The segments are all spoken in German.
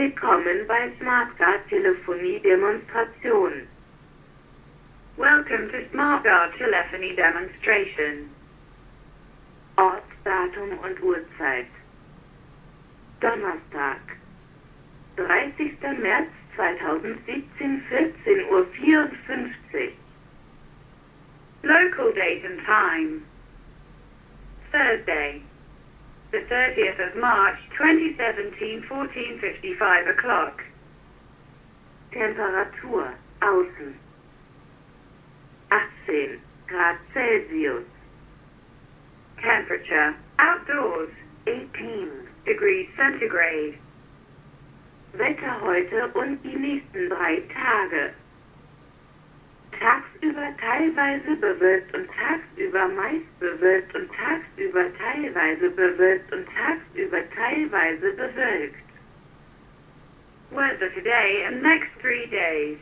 Willkommen bei SmartGuard Telefonie Demonstration. Welcome to SmartGuard Telephony Demonstration. Ort, Datum und Uhrzeit. Donnerstag, 30. März 2017, 14.54 Uhr. Local date and time. Thursday, the 30th of March 2017, 14.55 o'clock. Temperatur, außen. 18 Grad Celsius. Temperature, outdoors, 18 degrees centigrade. Wetter heute und die nächsten drei Tage. Tagsüber teilweise bewölkt und tagsüber meist bewölkt und teilweise bewölkt und tagsüber teilweise bewölkt. Weather today and next three days.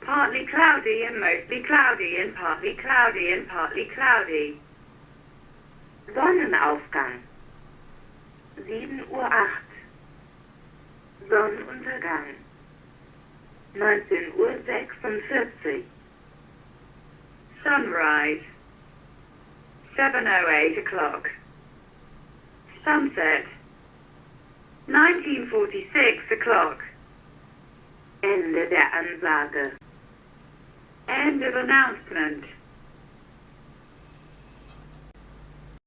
Partly cloudy and mostly cloudy and partly cloudy and partly cloudy. Sonnenaufgang 7 Uhr 8 Sonnenuntergang 19 Uhr 7.08 o'clock. Sunset, 1946 o'clock. Ende der Ansage End of announcement.